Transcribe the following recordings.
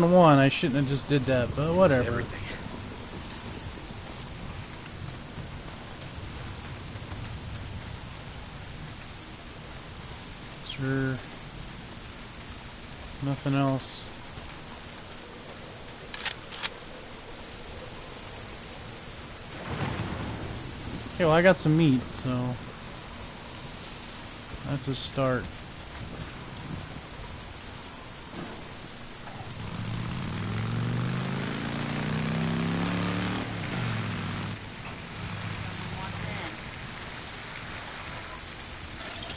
than one. I shouldn't have just did that, but whatever. Sure. Nothing else. Okay, well I got some meat, so that's a start.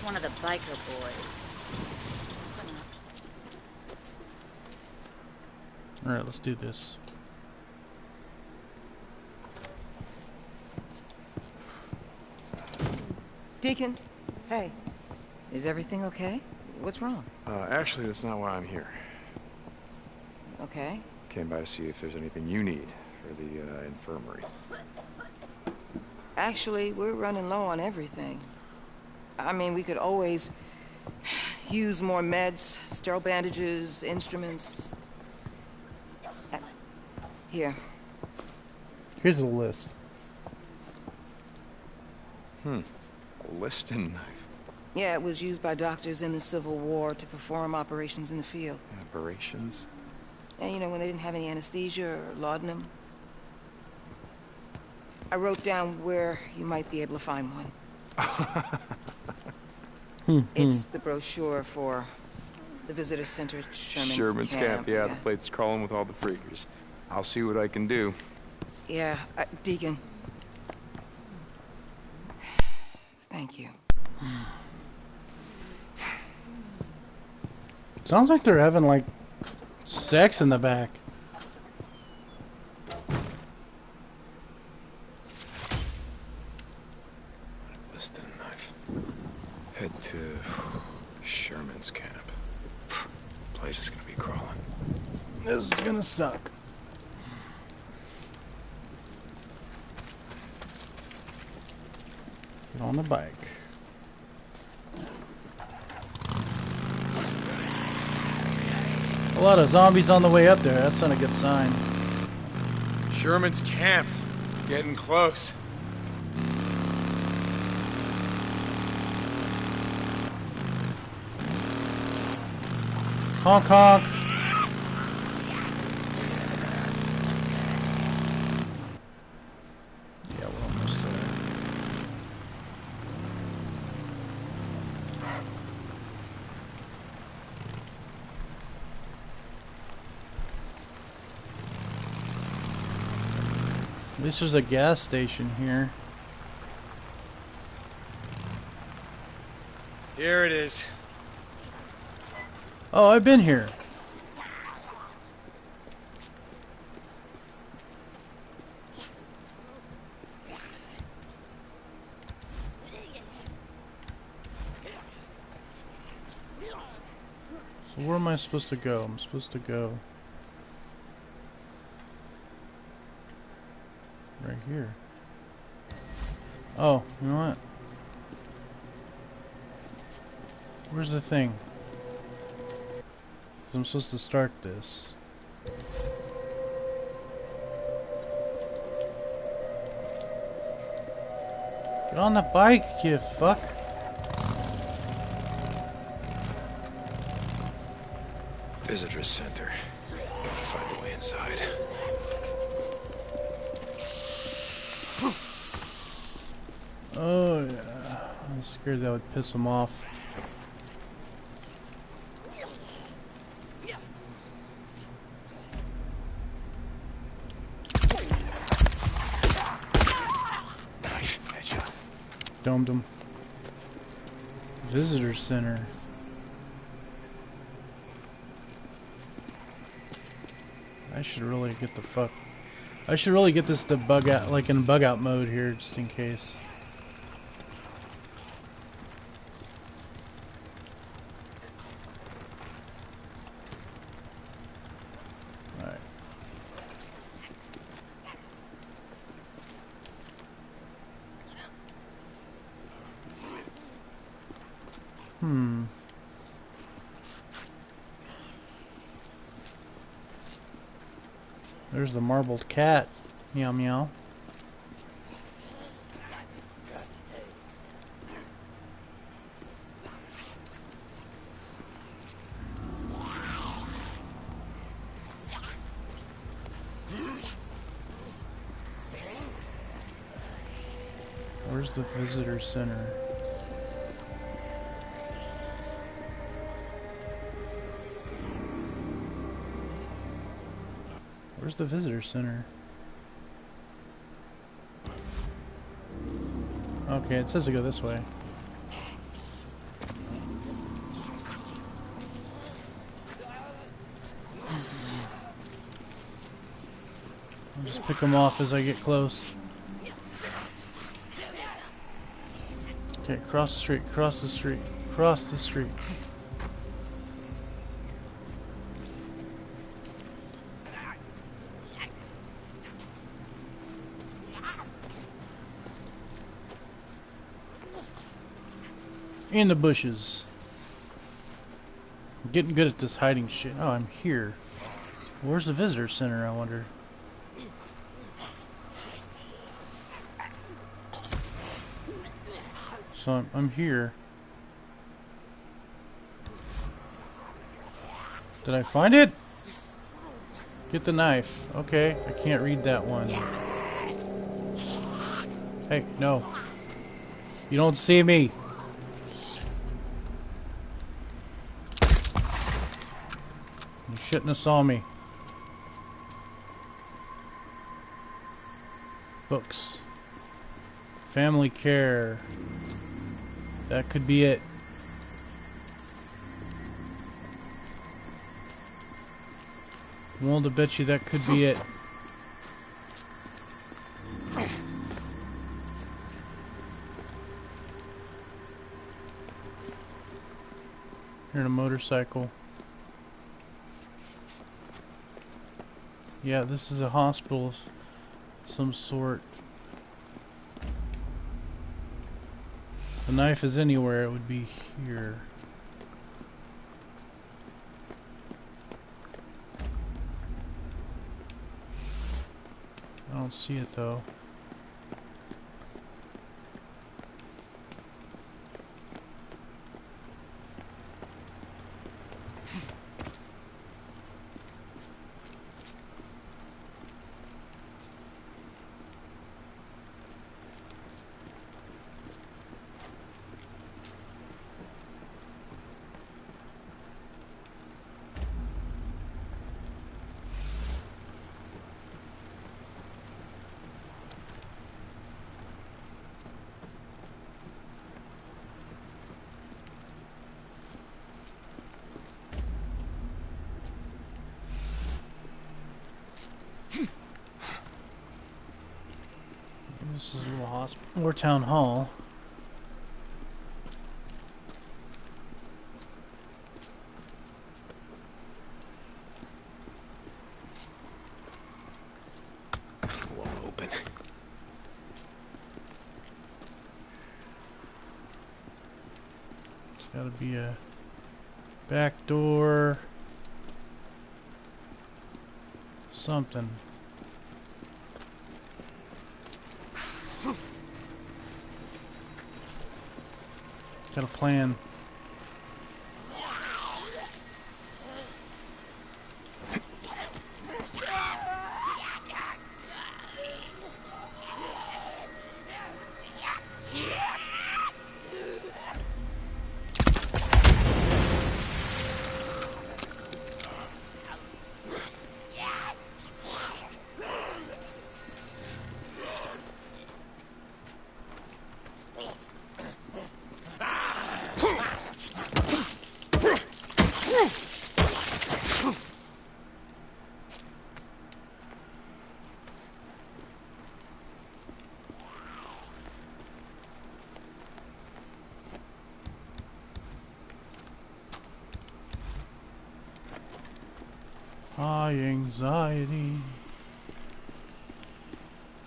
One of the biker boys. Alright, let's do this. Deacon, hey. Is everything okay? What's wrong? Uh, actually, that's not why I'm here. Okay. Came by to see if there's anything you need for the uh, infirmary. Actually, we're running low on everything. I mean, we could always use more meds, sterile bandages, instruments. Here. Here's the list. Hmm. A Liston knife. Yeah, it was used by doctors in the Civil War to perform operations in the field. Operations. And you know, when they didn't have any anesthesia or laudanum. I wrote down where you might be able to find one. it's the brochure for the visitor center at Sherman Sherman's camp. Camp. Yeah, the plate's crawling with all the freakers. I'll see what I can do. Yeah, uh, Deacon. Thank you. Sounds like they're having like sex in the back. Liston knife. Head to Sherman's camp. Place is gonna be crawling. This is gonna suck. Get on the bike. A lot of zombies on the way up there. That's not a good sign. Sherman's camp. Getting close. Honk honk. Yeah, we're almost there. Least there's a gas station here. Here it is. Oh, I've been here. So where am I supposed to go? I'm supposed to go here. Oh, you know what? Where's the thing? I'm supposed to start this. Get on the bike, you fuck. Visitor center. Gotta find a way inside. Oh yeah. I was scared that would piss him off. Nice. Headshot. Domed him. Visitor center. I should really get the fuck. I should really get this to bug out, like in bug out mode here, just in case. There's the marbled cat. Meow meow. Where's the visitor center? Where's the visitor center? Okay, it says to go this way. I'll just pick them off as I get close. Okay, cross the street, cross the street, cross the street. In the bushes. I'm getting good at this hiding shit. Oh, I'm here. Where's the visitor center, I wonder? So I'm, I'm here. Did I find it? Get the knife. Okay, I can't read that one. Hey, no. You don't see me. You shouldn't have saw me. Books. Family care. That could be it. Willing to bet you that could be it. Here in a motorcycle. Yeah, this is a hospital of some sort. The knife is anywhere, it would be here. I don't see it though. This is a little hospital or town hall. Gotta be a back door. Something. Got a plan.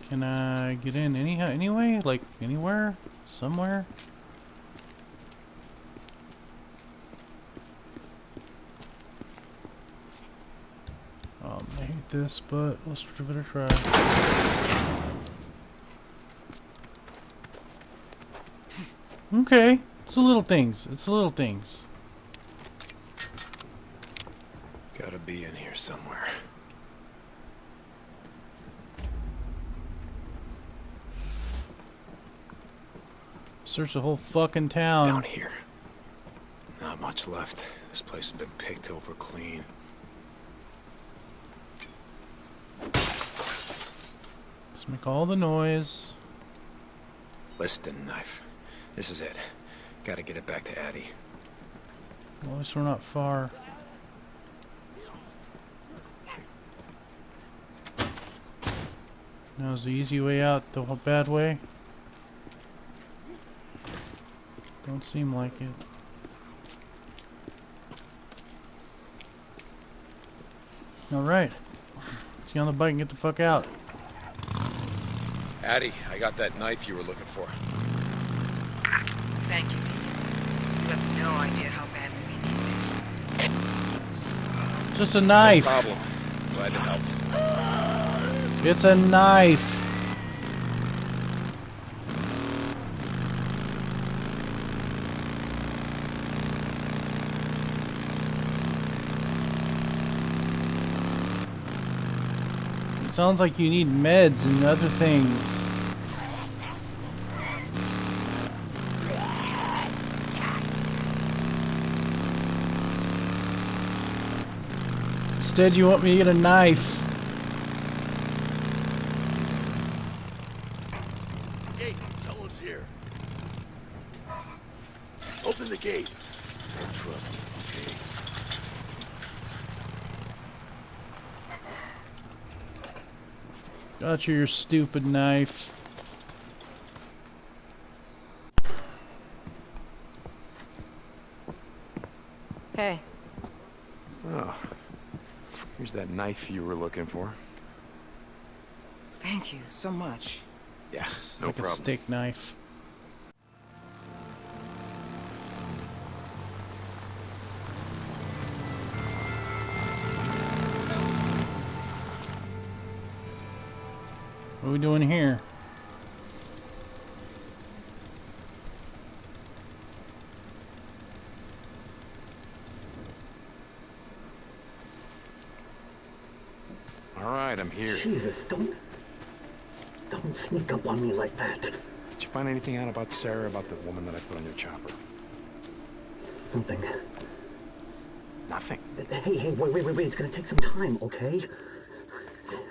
Can I get in anyhow, anyway? Like, anywhere? Somewhere? Oh, man. like this, but let's give it a try. Okay, it's the little things. It's the little things. Gotta be in here somewhere. Search the whole fucking town. Down here. Not much left. This place has been picked over clean. Let's make all the noise. Liston knife. This is it. Gotta get it back to Addie. Well, at least we're not far. Now's the easy way out, the bad way. Don't seem like it. Alright. Let's get on the bike and get the fuck out. Addie, I got that knife you were looking for. Thank you, Deacon. You have no idea how badly we need this. Just a knife. Problem. Glad to help. It's a knife. Sounds like you need meds and other things. Instead, you want me to get a knife. Gate, someone's here. Open the gate. No trouble, okay? Got your stupid knife. Hey, Oh. Here's that knife you were looking for. thank you so much. Yeah, no like a problem. steak knife. We doing here? All right, I'm here. Jesus, don't... Don't sneak up on me like that. Did you find anything out about Sarah, about the woman that I put on your chopper? Something. Nothing. Hey, hey, wait, wait, wait, wait. It's gonna take some time, okay?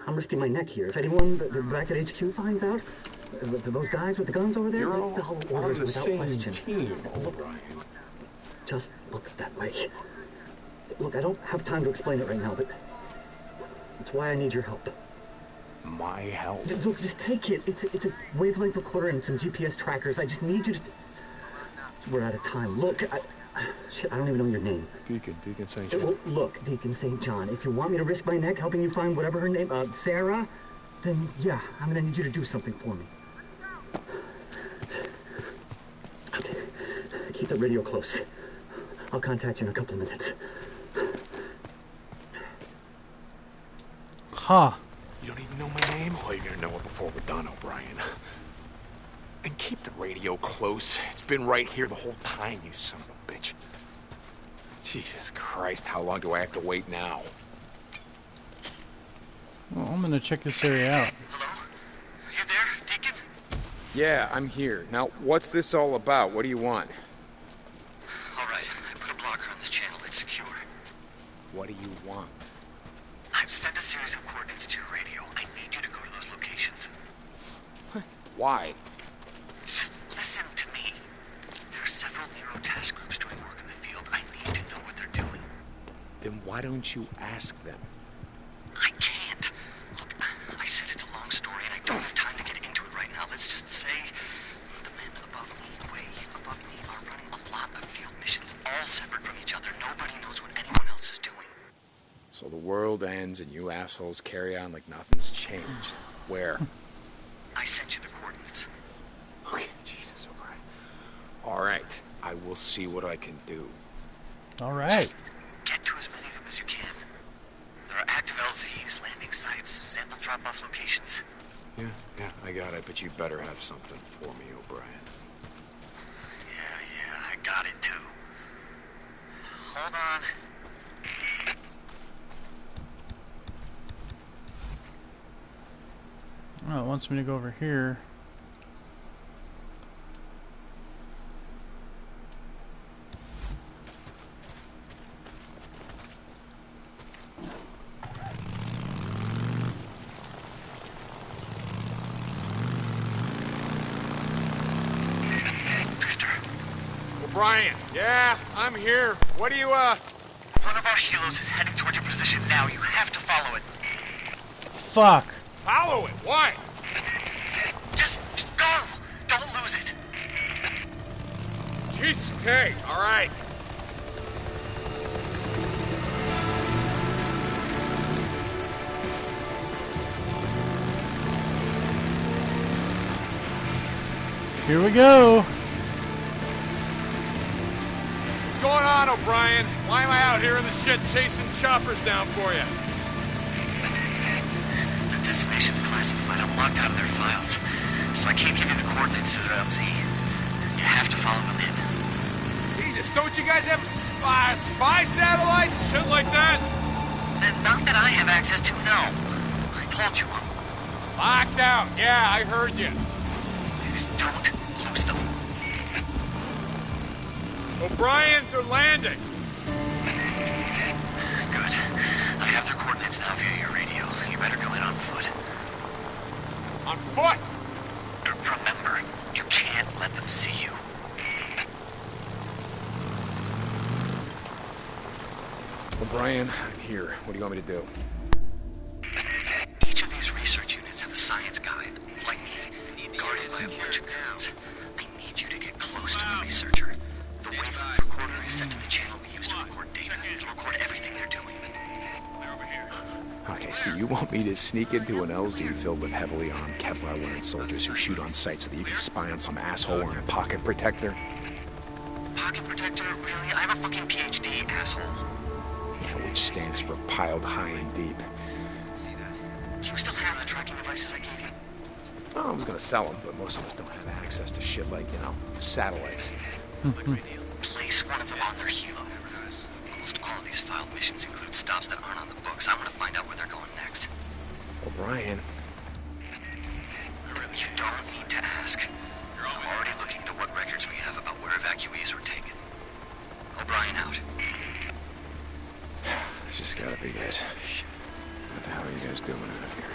I'm risking my neck here. If anyone back at HQ finds out, uh, those guys with the guns over there, You're all they'll on orders the without question. team, O'Brien. Just looks that way. Look, I don't have time to explain it right now, but that's why I need your help. My help. Just- Look, just take it. It's a, it's a wavelength recorder and some GPS trackers. I just need you to. We're out of time. Look, I, shit, I don't even know your name. Deacon, Deacon St. John. well, Look, Deacon St. John, if you want me to risk my neck helping you find whatever her name, uh, Sarah, then yeah, I'm gonna need you to do something for me. Okay, keep the radio close. I'll contact you in a couple of minutes. Ha! You don't even know my name? Well, you're gonna know it before we're done, O'Brien. And keep the radio close. It's been right here the whole time, you son of a bitch. Jesus Christ, how long do I have to wait now? Well, I'm gonna check this area out. Hello? You there, Deacon? Yeah, I'm here. Now, what's this all about? What do you want? All right, I put a blocker on this channel. It's secure. What do you want? I've sent a series of coordinates to your radio. I need you to go to those locations. What? Why? Just listen to me. There are several NERO task groups doing work in the field. I need to know what they're doing. Then why don't you ask them? I can't. Look, I said it's a long story and I don't have time to get into it right now. Let's just say the men above me, way above me, are running a lot of field missions, all separate from each other. Nobody knows what anyone else is doing. So the world ends and you assholes carry on like nothing's changed. Where? I sent you the coordinates. Okay, Jesus, O'Brien. All right, I will see what I can do. All right. Just get to as many of them as you can. There are active LZs landing drop-off locations. Yeah, yeah, I got it, but you better have something for me, O'Brien. Yeah, yeah, I got it too. Hold on. Oh, it wants me to go over here. Drifter, O'Brien, yeah, I'm here. What do you, uh... one of our helos is heading towards your position now. You have to follow it. Fuck! Follow it. Why? Just, just go! Don't lose it. Jesus, okay, all right. Here we go! O'Brien? Why am I out here in the shit chasing choppers down for you? Their destination's classified. I'm locked out of their files. So I can't give you the coordinates to their LZ. You have to follow them in. Jesus, don't you guys have spy, spy satellites? Shit like that? Uh, Not that I have access to, no. I told you. Locked out. Yeah, I heard you. Don't O'Brien, they're landing. Good. I have their coordinates now via your radio. You better go in on foot. On foot. Remember, you can't let them see you. O'Brien, I'm here. What do you want me to do? Each of these research units have a science guide, like me, guarded by a bunch of goons. I need you to get close to the researcher. You want me to sneak into an LZ filled with heavily armed Kevlar-wearing soldiers who shoot on sight so that you can spy on some asshole wearing a pocket protector? Pocket protector? Really? I have a fucking PhD, asshole. Yeah, which stands for piled high and deep. See that? Do you still have the tracking devices I gave you? Well, I was gonna sell them, but most of us don't have access to shit like, you know, satellites. Hmm. Place one of them on their helo. Almost all of these filed missions include stops that aren't on the books. I want to find out where they're going O'Brien, You don't need to ask. I'm already looking into what records we have about where evacuees were taken. O'Brien out. this just gotta be it. What the hell are you guys doing out here?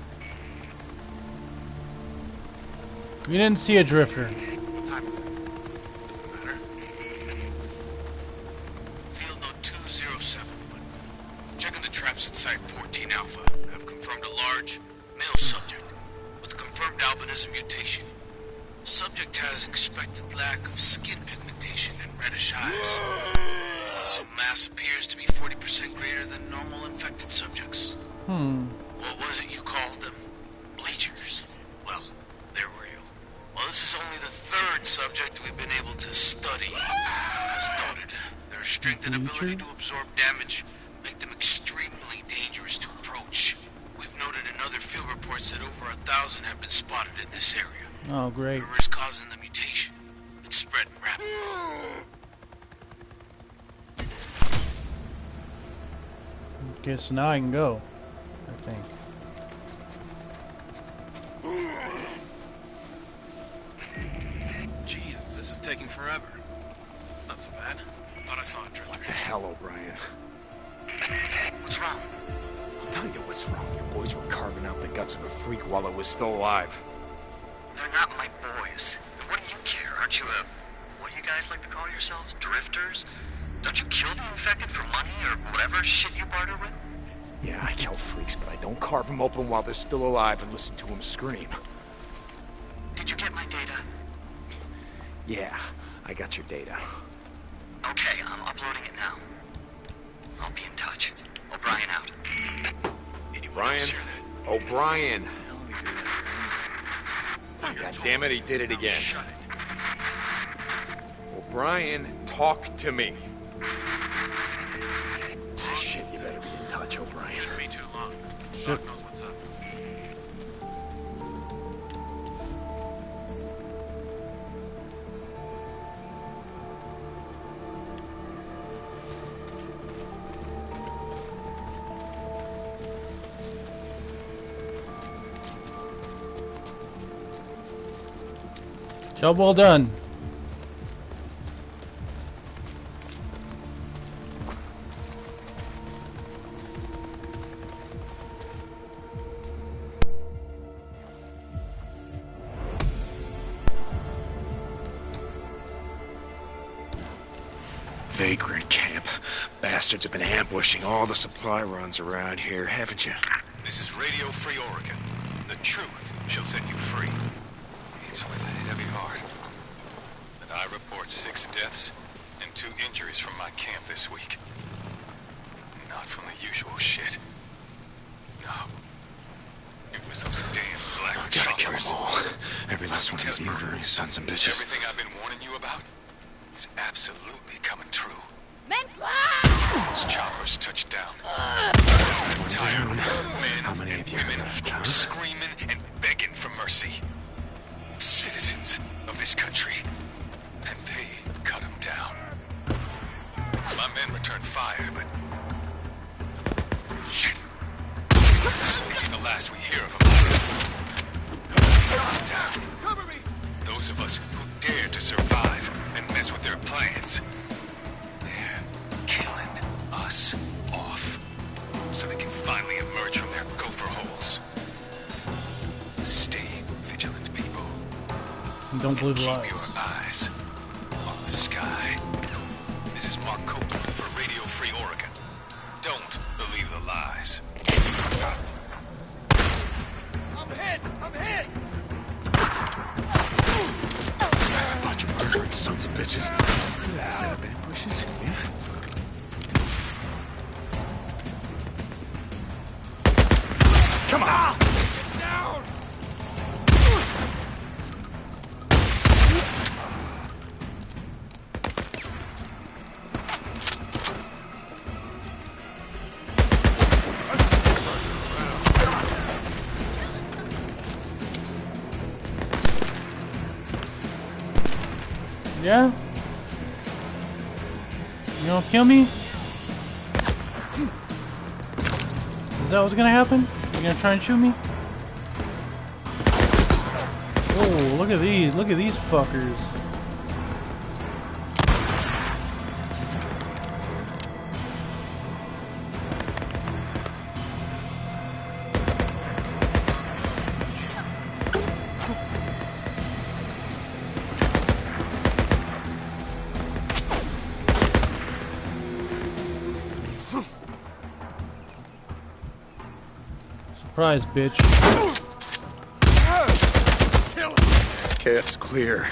You didn't see a drifter. What time is it? Doesn't matter. Field note 2071. Checking the traps at Site 14 Alpha. I've confirmed a large male subject with confirmed albinism mutation. Subject has expected lack of skin pigmentation and reddish eyes. Muscle mass appears to be 40% greater than normal infected subjects. Hmm. What was it you called them? This is only the third subject we've been able to study. As noted, their strength and ability to absorb damage make them extremely dangerous to approach. We've noted in other field reports that over a thousand have been spotted in this area. Oh, great. Whatever is causing the mutation, it's spreading rapidly. Okay, so now I can go. I think. Forever. It's not so bad. Thought I saw a drifter. What the hell, O'Brien? What's wrong? I'll tell you what's wrong. Your boys were carving out the guts of a freak while it was still alive. They're not my boys. And what do you care? Aren't you a. What do you guys like to call yourselves? Drifters? Don't you kill the infected for money or whatever shit you barter with? Yeah, I kill freaks, but I don't carve them open while they're still alive and listen to them scream. Did you get my data? Yeah, I got your data. Okay, I'm uploading it now. I'll be in touch. O'Brien out. Anyone Brian? else hear that? O'Brien. God damn it, he did it again. O'Brien, talk to me. Shit, you better be in touch, O'Brien. Shouldn't be too long. Shit. Job well done. Vagrant camp. Bastards have been ambushing all the supply runs around here, haven't you? This is Radio Free Oregon. The truth shall set you free. With a heavy heart that I report six deaths and two injuries from my camp this week. Not from the usual shit. No. It was those damn black Gotta kill them all. Every last one of these murdering sons and bitches. Everything I've been warning you about is absolutely the lies. I'm hit! I'm hit! Bunch of murdering sons of bitches. Set up ambushes, yeah? Kill me? Is that what's gonna happen? You gonna try and shoot me? Oh, look at these. Look at these fuckers. Surprise, bitch. Camp's clear.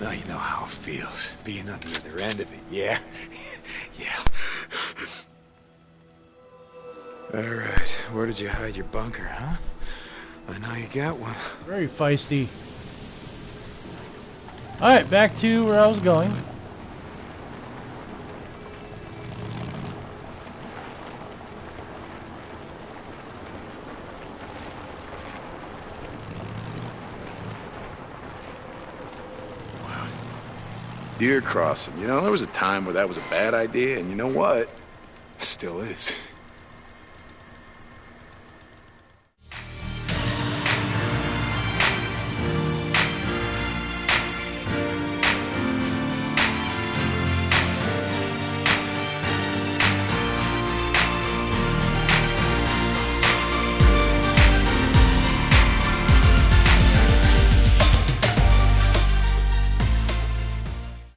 Now you know how it feels, being on the other end of it, yeah? yeah. Alright, where did you hide your bunker, huh? I know you got one. Very feisty. Alright, back to where I was going. Deer crossing. You know, there was a time where that was a bad idea, and you know what? Still is.